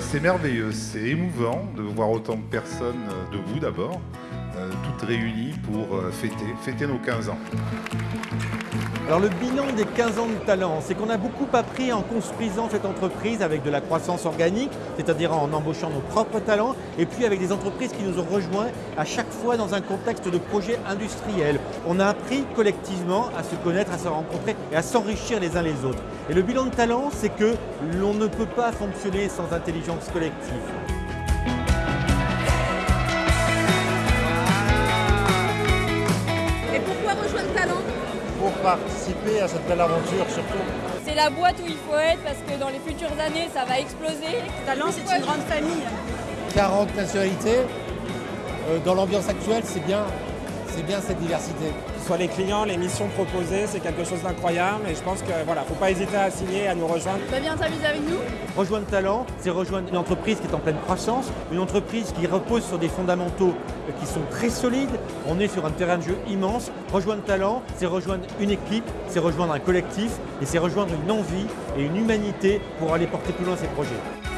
C'est merveilleux, c'est émouvant de voir autant de personnes euh, debout d'abord, toutes réunies pour euh, fêter, fêter nos 15 ans. Alors le bilan des 15 ans de talent, c'est qu'on a beaucoup appris en construisant cette entreprise avec de la croissance organique, c'est-à-dire en embauchant nos propres talents, et puis avec des entreprises qui nous ont rejoints à chaque fois dans un contexte de projet industriel. On a appris collectivement à se connaître, à se rencontrer et à s'enrichir les uns les autres. Et le bilan de talent, c'est que l'on ne peut pas fonctionner sans intelligence collective. Rejoindre Talent pour participer à cette belle aventure surtout. C'est la boîte où il faut être parce que dans les futures années, ça va exploser. Talent, c'est une grande famille. 40 nationalités, euh, dans l'ambiance actuelle, c'est bien, c'est bien cette diversité. Soit les clients, les missions proposées, c'est quelque chose d'incroyable et je pense que voilà, faut pas hésiter à signer, à nous rejoindre. Tu viens t'amuser avec nous Rejoindre Talent, c'est rejoindre une entreprise qui est en pleine croissance, une entreprise qui repose sur des fondamentaux qui sont très solides. On est sur un terrain de jeu immense. Rejoindre Talent, c'est rejoindre une équipe, c'est rejoindre un collectif et c'est rejoindre une envie et une humanité pour aller porter plus loin ces projets.